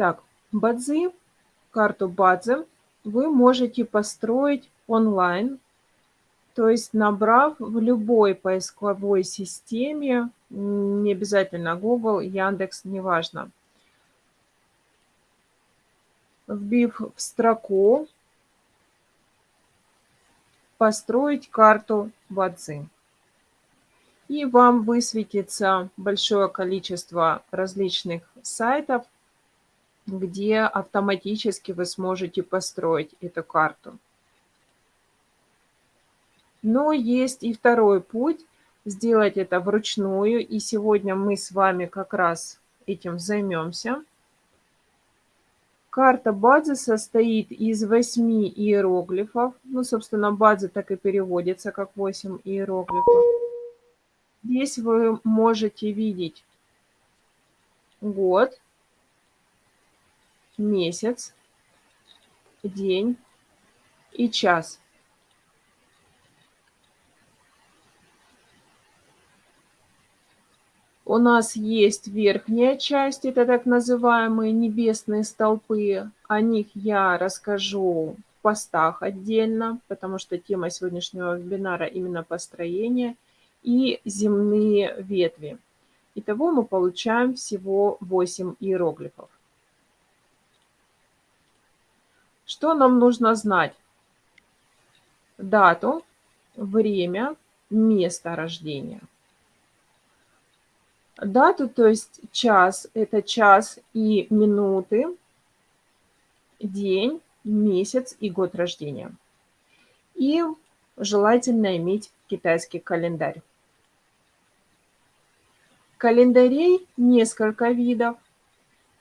Итак, Бадзи, карту Бадзи вы можете построить онлайн, то есть набрав в любой поисковой системе, не обязательно Google, Яндекс, неважно, вбив в строку «Построить карту Бадзи» и вам высветится большое количество различных сайтов, где автоматически вы сможете построить эту карту. Но есть и второй путь – сделать это вручную, и сегодня мы с вами как раз этим займемся. Карта Бадзи состоит из восьми иероглифов. Ну, собственно, Бадзи так и переводится, как 8 иероглифов. Здесь вы можете видеть год, месяц, день и час. У нас есть верхняя часть, это так называемые небесные столпы. О них я расскажу в постах отдельно, потому что тема сегодняшнего вебинара именно построение – и земные ветви. Итого мы получаем всего 8 иероглифов. Что нам нужно знать? Дату, время, место рождения. Дату, то есть час, это час и минуты, день, месяц и год рождения. И желательно иметь китайский календарь. Календарей несколько видов.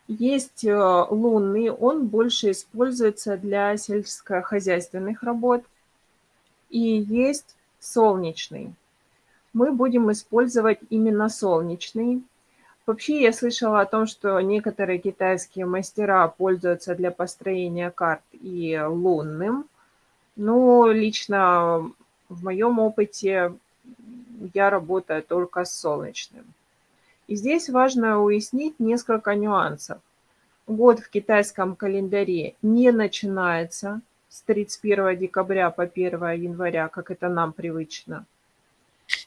Есть э, лунный, он больше используется для сельскохозяйственных работ. И есть солнечный. Мы будем использовать именно солнечный. Вообще я слышала о том, что некоторые китайские мастера пользуются для построения карт и лунным. Но лично в моем опыте я работаю только с солнечным. И здесь важно уяснить несколько нюансов. Год в китайском календаре не начинается с 31 декабря по 1 января, как это нам привычно.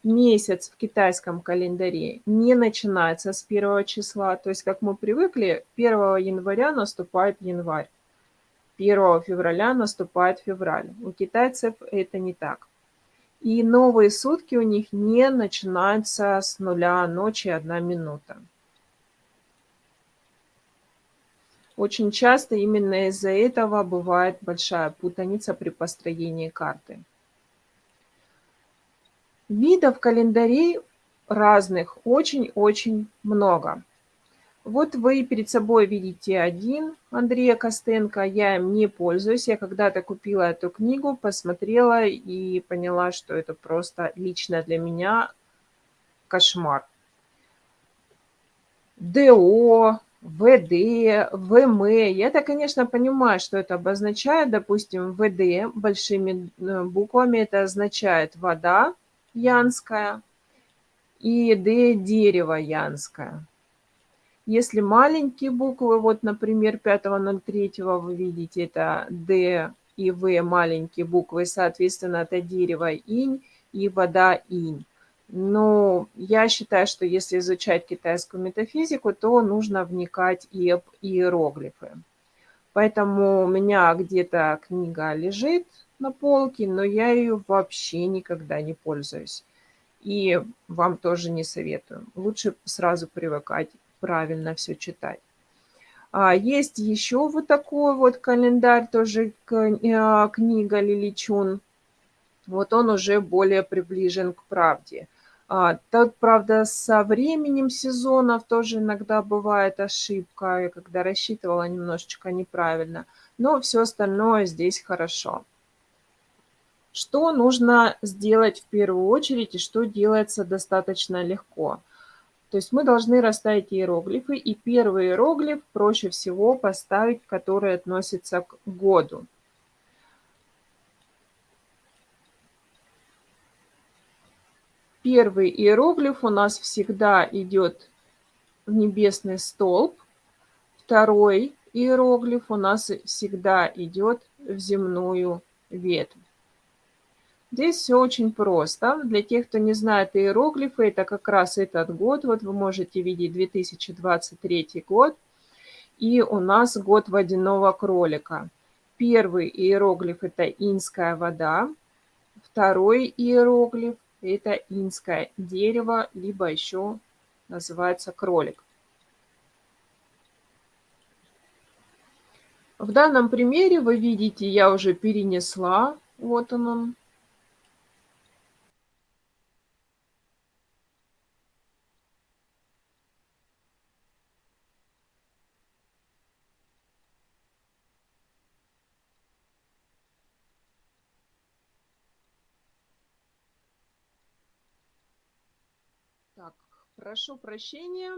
Месяц в китайском календаре не начинается с 1 числа, то есть, как мы привыкли, 1 января наступает январь, 1 февраля наступает февраль. У китайцев это не так. И новые сутки у них не начинаются с нуля ночи одна минута. Очень часто именно из-за этого бывает большая путаница при построении карты. Видов календарей разных очень-очень много. Вот вы перед собой видите один Андрея Костенко. Я им не пользуюсь. Я когда-то купила эту книгу, посмотрела и поняла, что это просто лично для меня кошмар. ДО, ВД, ВМ. Я-то, конечно, понимаю, что это обозначает. Допустим, ВД большими э, буквами это означает вода янская и Д дерево янское. Если маленькие буквы, вот, например, 5.03 вы видите, это D и В маленькие буквы, соответственно, это дерево инь и вода инь. Но я считаю, что если изучать китайскую метафизику, то нужно вникать и в иероглифы. Поэтому у меня где-то книга лежит на полке, но я ее вообще никогда не пользуюсь. И вам тоже не советую. Лучше сразу привыкать правильно все читать. А есть еще вот такой вот календарь, тоже а, книга Лиличун. Вот он уже более приближен к правде. А, тут, правда, со временем сезонов тоже иногда бывает ошибка, когда рассчитывала немножечко неправильно. Но все остальное здесь хорошо. Что нужно сделать в первую очередь и что делается достаточно легко – то есть мы должны расставить иероглифы, и первый иероглиф проще всего поставить, который относится к году. Первый иероглиф у нас всегда идет в небесный столб, второй иероглиф у нас всегда идет в земную ветвь. Здесь все очень просто. Для тех, кто не знает иероглифы, это как раз этот год. Вот вы можете видеть 2023 год. И у нас год водяного кролика. Первый иероглиф – это инская вода. Второй иероглиф – это инское дерево, либо еще называется кролик. В данном примере вы видите, я уже перенесла, вот он Так, прошу прощения.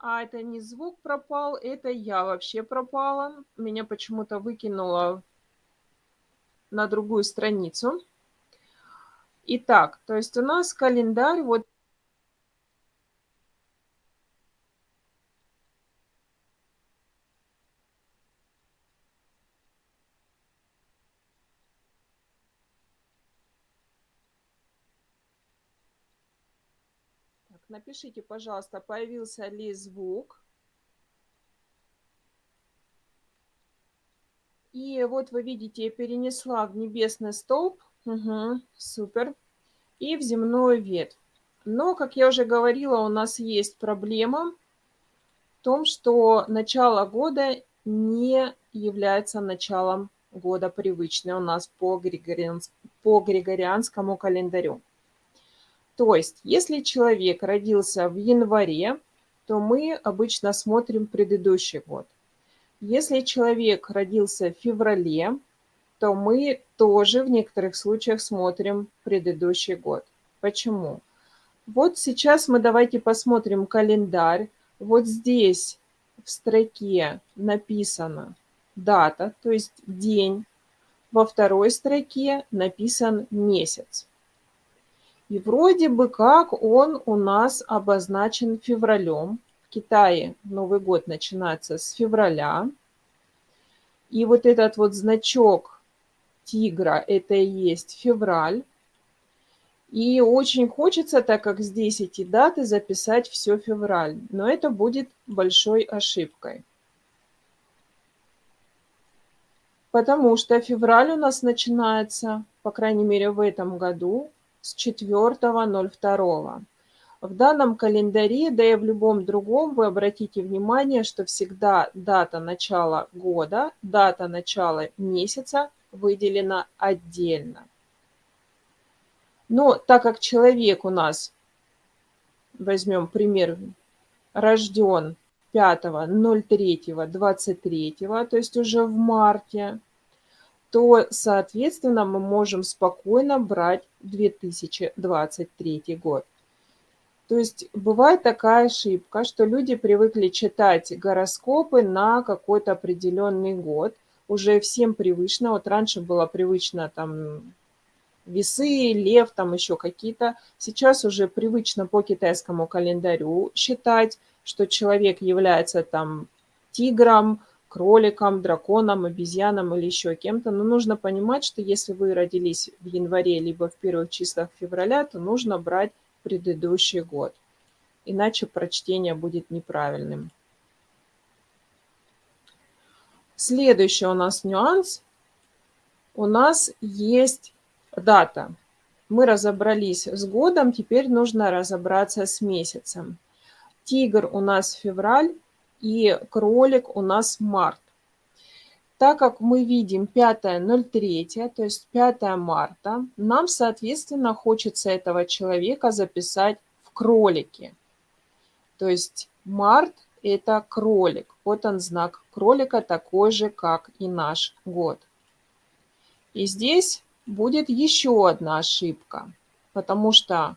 А это не звук пропал, это я вообще пропала. Меня почему-то выкинуло на другую страницу. Итак, то есть у нас календарь, вот Напишите, пожалуйста, появился ли звук. И вот вы видите, я перенесла в небесный столб. Угу, супер. И в земную ветвь. Но, как я уже говорила, у нас есть проблема в том, что начало года не является началом года привычный у нас по, григорианс... по григорианскому календарю. То есть, если человек родился в январе, то мы обычно смотрим предыдущий год. Если человек родился в феврале, то мы тоже в некоторых случаях смотрим предыдущий год. Почему? Вот сейчас мы давайте посмотрим календарь. Вот здесь в строке написана дата, то есть день. Во второй строке написан месяц. И вроде бы как он у нас обозначен февралем. В Китае Новый год начинается с февраля. И вот этот вот значок тигра, это и есть февраль. И очень хочется, так как здесь эти даты, записать все февраль. Но это будет большой ошибкой. Потому что февраль у нас начинается, по крайней мере в этом году, с 4.02. В данном календаре, да и в любом другом, вы обратите внимание, что всегда дата начала года, дата начала месяца выделена отдельно. Но так как человек у нас, возьмем пример, рожден 5.03.23, то есть уже в марте, то, соответственно, мы можем спокойно брать 2023 год. То есть бывает такая ошибка, что люди привыкли читать гороскопы на какой-то определенный год. Уже всем привычно, вот раньше было привычно там весы, лев, там еще какие-то. Сейчас уже привычно по китайскому календарю считать, что человек является там тигром, кроликом, драконом, обезьяном или еще кем-то. Но нужно понимать, что если вы родились в январе либо в первых числах февраля, то нужно брать предыдущий год. Иначе прочтение будет неправильным. Следующий у нас нюанс. У нас есть дата. Мы разобрались с годом, теперь нужно разобраться с месяцем. Тигр у нас февраль, и кролик у нас март. Так как мы видим 5.03, то есть 5 марта, нам, соответственно, хочется этого человека записать в кролике. То есть март – это кролик. Вот он знак кролика, такой же, как и наш год. И здесь будет еще одна ошибка, потому что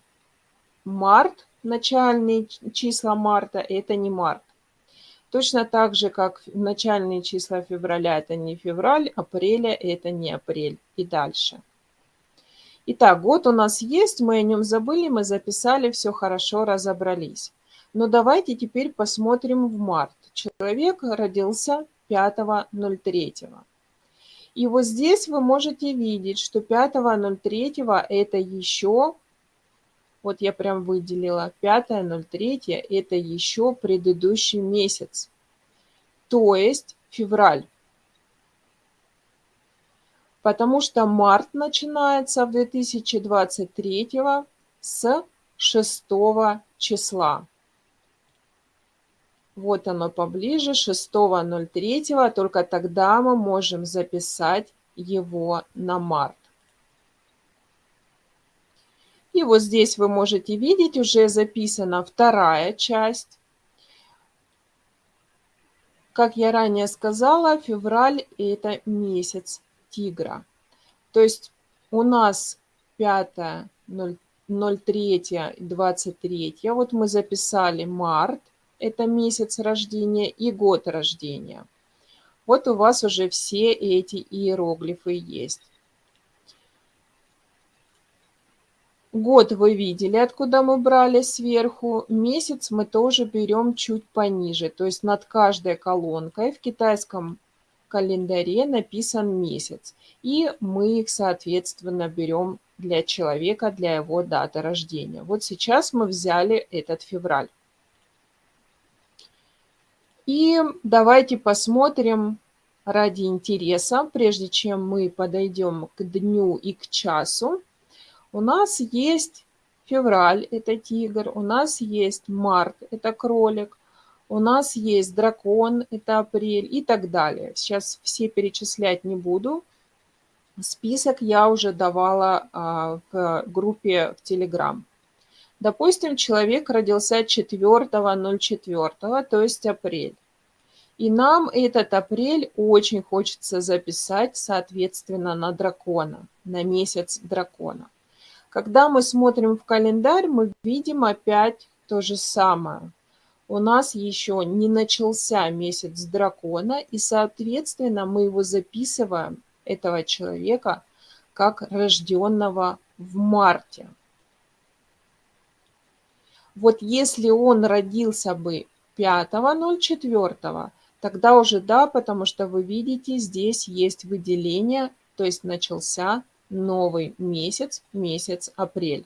март, начальные числа марта – это не март. Точно так же, как начальные числа февраля – это не февраль, апреля – это не апрель и дальше. Итак, год у нас есть, мы о нем забыли, мы записали, все хорошо, разобрались. Но давайте теперь посмотрим в март. человек родился 5.03. И вот здесь вы можете видеть, что 5.03 это еще, вот я прям выделила, 5.03 это еще предыдущий месяц, то есть февраль. Потому что март начинается в 2023 с 6 числа. Вот оно поближе, 6.03, только тогда мы можем записать его на март. И вот здесь вы можете видеть, уже записана вторая часть. Как я ранее сказала, февраль – это месяц тигра. То есть у нас 5, 03, 23, вот мы записали март, это месяц рождения и год рождения. Вот у вас уже все эти иероглифы есть. Год вы видели, откуда мы брали сверху. Месяц мы тоже берем чуть пониже. То есть над каждой колонкой в китайском календаре написан месяц. И мы их, соответственно, берем для человека, для его даты рождения. Вот сейчас мы взяли этот февраль. И давайте посмотрим ради интереса, прежде чем мы подойдем к дню и к часу. У нас есть февраль, это тигр, у нас есть март, это кролик, у нас есть дракон, это апрель и так далее. Сейчас все перечислять не буду. Список я уже давала а, в группе в Телеграм. Допустим, человек родился 4.04, то есть апрель. И нам этот апрель очень хочется записать, соответственно, на дракона, на месяц дракона. Когда мы смотрим в календарь, мы видим опять то же самое. У нас еще не начался месяц дракона, и, соответственно, мы его записываем, этого человека, как рожденного в марте. Вот если он родился бы 5.04, тогда уже да, потому что вы видите, здесь есть выделение, то есть начался новый месяц, месяц апрель.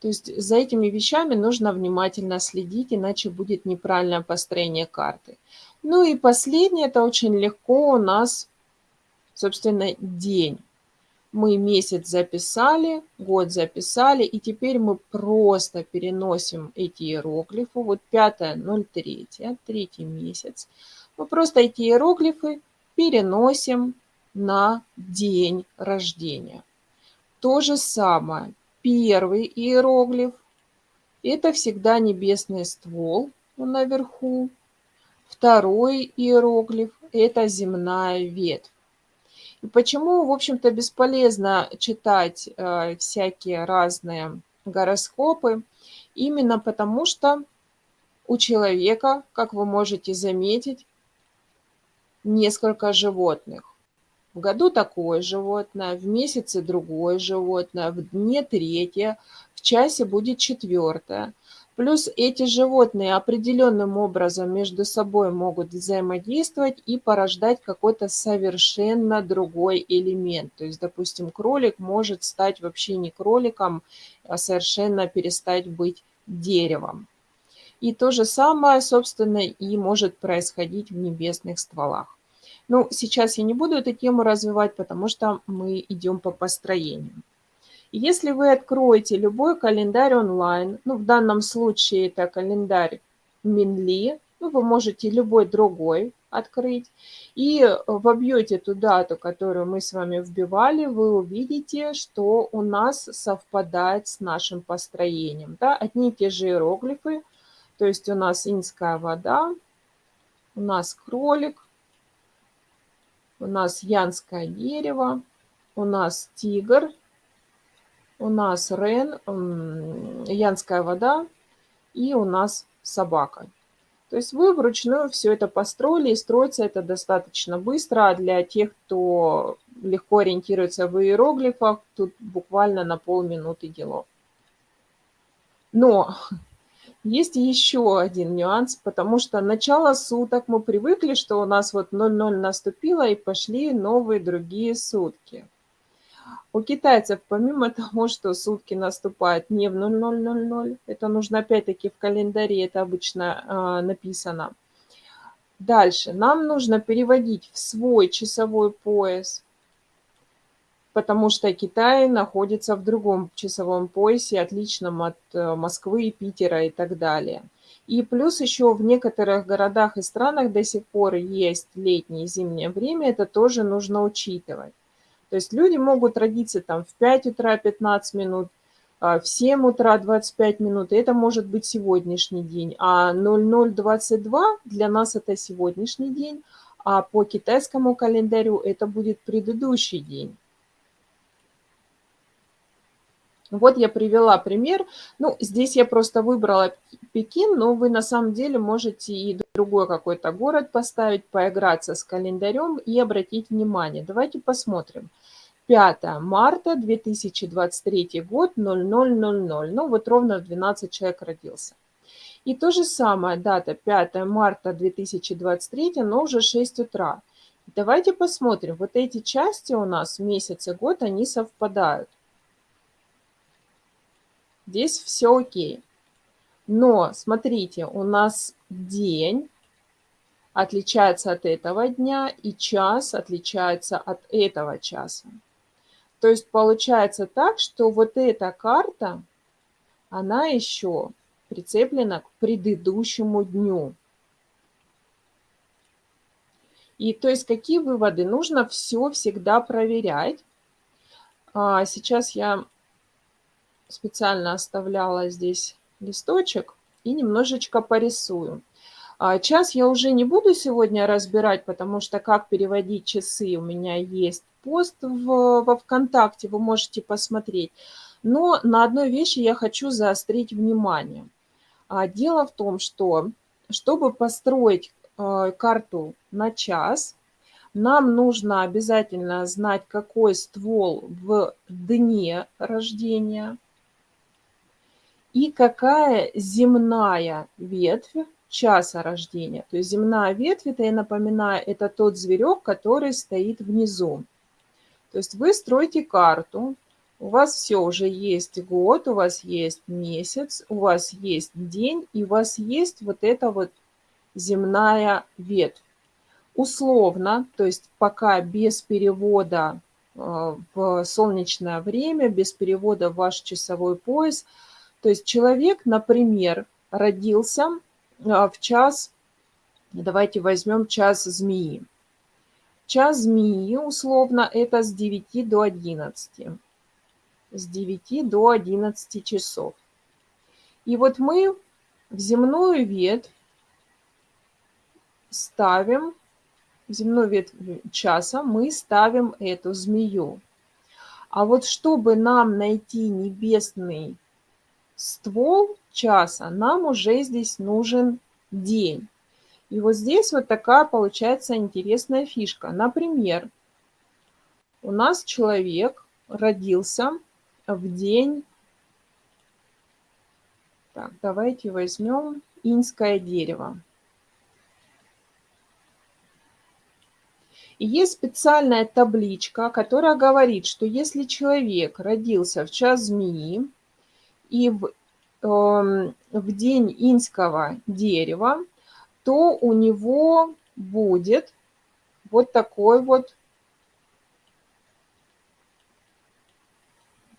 То есть за этими вещами нужно внимательно следить, иначе будет неправильное построение карты. Ну и последнее, это очень легко у нас, собственно, день мы месяц записали, год записали, и теперь мы просто переносим эти иероглифы. Вот 5.03, третий месяц. Мы просто эти иероглифы переносим на день рождения. То же самое. Первый иероглиф – это всегда небесный ствол наверху. Второй иероглиф – это земная ветвь. И почему, в общем-то, бесполезно читать э, всякие разные гороскопы? Именно потому, что у человека, как вы можете заметить, несколько животных. В году такое животное, в месяце другое животное, в дне третье, в часе будет четвертое – Плюс эти животные определенным образом между собой могут взаимодействовать и порождать какой-то совершенно другой элемент. То есть, допустим, кролик может стать вообще не кроликом, а совершенно перестать быть деревом. И то же самое, собственно, и может происходить в небесных стволах. Ну, сейчас я не буду эту тему развивать, потому что мы идем по построению. Если вы откроете любой календарь онлайн, ну, в данном случае это календарь Минли, ну, вы можете любой другой открыть, и вобьете ту дату, которую мы с вами вбивали, вы увидите, что у нас совпадает с нашим построением. Да? Одни и те же иероглифы, то есть у нас инская вода, у нас кролик, у нас янское дерево, у нас тигр – у нас Рен, Янская вода и у нас собака. То есть вы вручную все это построили, и строится это достаточно быстро. А для тех, кто легко ориентируется в иероглифах, тут буквально на полминуты дело. Но Есть еще один нюанс, потому что начало суток мы привыкли, что у нас вот 00 наступило и пошли новые другие сутки. У китайцев помимо того, что сутки наступают не в 0000, это нужно опять-таки в календаре, это обычно э, написано. Дальше, нам нужно переводить в свой часовой пояс потому что Китай находится в другом часовом поясе, отличном от э, Москвы, Питера и так далее. И плюс еще в некоторых городах и странах до сих пор есть летнее и зимнее время, это тоже нужно учитывать. То есть люди могут родиться там в 5 утра 15 минут, а, в 7 утра 25 минут, и это может быть сегодняшний день. А 0022 для нас это сегодняшний день, а по китайскому календарю это будет предыдущий день. Вот я привела пример. Ну, здесь я просто выбрала Пекин, но вы на самом деле можете и другой какой-то город поставить, поиграться с календарем и обратить внимание. Давайте посмотрим. 5 марта 2023 год, 0000. Ну, вот ровно в 12 человек родился. И то же самое, дата 5 марта 2023, но уже 6 утра. Давайте посмотрим, вот эти части у нас в месяце год, они совпадают. Здесь все окей. Но смотрите, у нас день отличается от этого дня, и час отличается от этого часа. То есть получается так, что вот эта карта, она еще прицеплена к предыдущему дню. И то есть какие выводы? Нужно все всегда проверять. А, сейчас я специально оставляла здесь листочек и немножечко порисую. А, час я уже не буду сегодня разбирать, потому что как переводить часы у меня есть пост в, во ВКонтакте, вы можете посмотреть. Но на одной вещи я хочу заострить внимание. А, дело в том, что чтобы построить а, карту на час, нам нужно обязательно знать, какой ствол в дне рождения, и какая земная ветвь часа рождения. То есть земная ветвь, это я напоминаю, это тот зверек, который стоит внизу. То есть вы строите карту, у вас все уже есть год, у вас есть месяц, у вас есть день, и у вас есть вот эта вот земная ветвь. Условно, то есть пока без перевода э, в солнечное время, без перевода в ваш часовой пояс – то есть человек, например, родился а, в час, давайте возьмем час змеи. Час змеи, условно, это с 9 до 11. С 9 до 11 часов. И вот мы в земную ветвь ставим, в земную ветвь часа мы ставим эту змею. А вот чтобы нам найти небесный ствол часа, нам уже здесь нужен день. И вот здесь вот такая получается интересная фишка. Например, у нас человек родился в день... Так, давайте возьмем инское дерево. И есть специальная табличка, которая говорит, что если человек родился в час змеи, и в, э, в день инского дерева, то у него будет вот такой вот,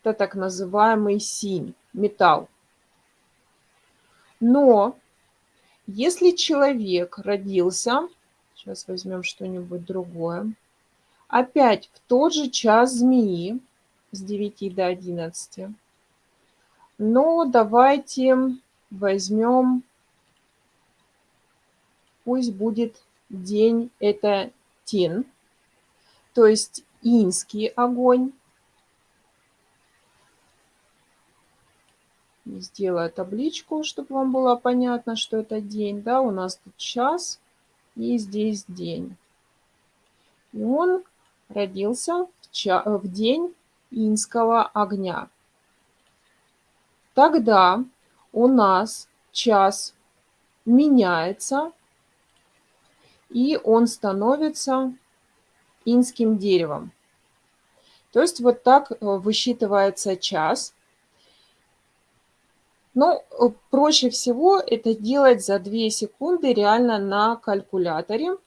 это так называемый синь, металл. Но если человек родился, сейчас возьмем что-нибудь другое, опять в тот же час змеи с 9 до 11, но давайте возьмем, пусть будет день, это тин, то есть инский огонь. Сделаю табличку, чтобы вам было понятно, что это день. Да, у нас тут час и здесь день. И он родился в, в день инского огня. Тогда у нас час меняется, и он становится инским деревом. То есть вот так э, высчитывается час. Но э, проще всего это делать за 2 секунды реально на калькуляторе.